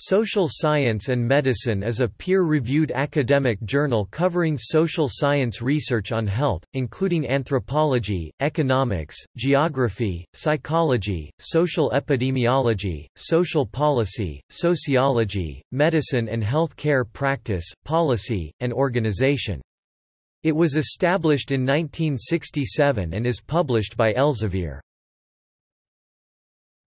Social Science and Medicine is a peer-reviewed academic journal covering social science research on health, including anthropology, economics, geography, psychology, social epidemiology, social policy, sociology, medicine and health care practice, policy, and organization. It was established in 1967 and is published by Elsevier.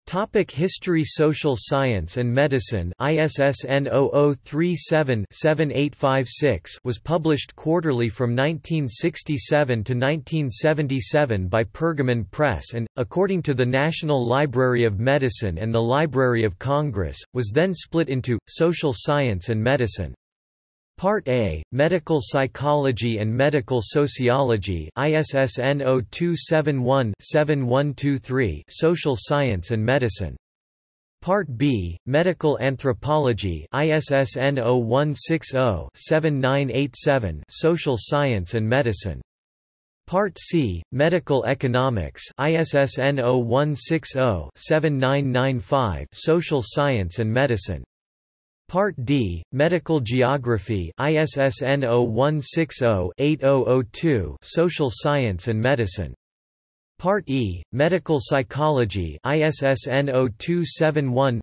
Topic History Social Science and Medicine ISSN 0037-7856 was published quarterly from 1967 to 1977 by Pergamon Press and, according to the National Library of Medicine and the Library of Congress, was then split into, Social Science and Medicine. Part A, Medical Psychology and Medical Sociology ISSN 0271-7123 Social Science and Medicine. Part B, Medical Anthropology ISSN 0160-7987 Social Science and Medicine. Part C, Medical Economics ISSN 0160-7995 Social Science and Medicine. Part D, Medical Geography ISSN 0160-8002 Social Science and Medicine. Part E, Medical Psychology ISSN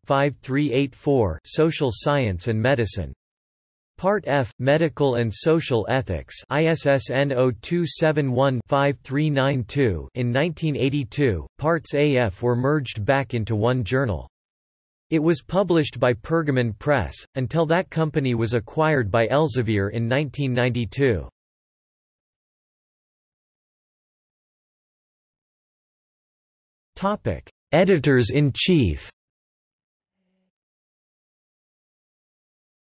0271-5384 Social Science and Medicine. Part F, Medical and Social Ethics ISSN 0271-5392 In 1982, Parts AF were merged back into one journal. It was published by Pergamon Press, until that company was acquired by Elsevier in 1992. Editors-in-chief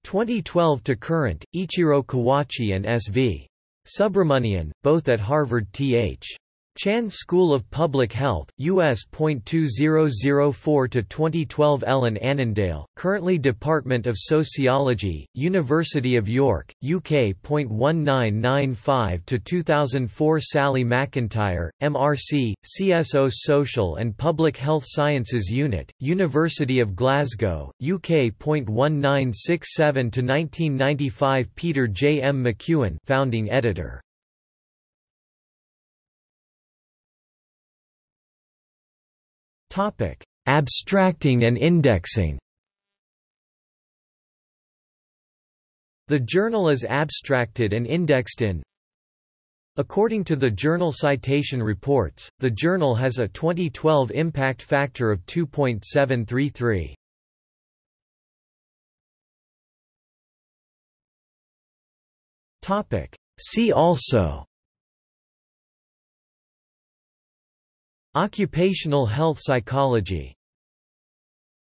2012 to current, Ichiro Kawachi and S.V. Subramanian, both at Harvard Th. Chan School of Public Health, U.S. 2004 to 2012 Ellen Annandale, currently Department of Sociology, University of York, UK. 1995 to 2004 Sally Macintyre, MRC, CSO Social and Public Health Sciences Unit, University of Glasgow, UK. 1967 to 1995 Peter J. M. McEwen, founding editor. Topic: Abstracting and indexing. The journal is abstracted and indexed in According to the Journal Citation Reports, the journal has a 2012 impact factor of 2.733. Topic: See also Occupational health psychology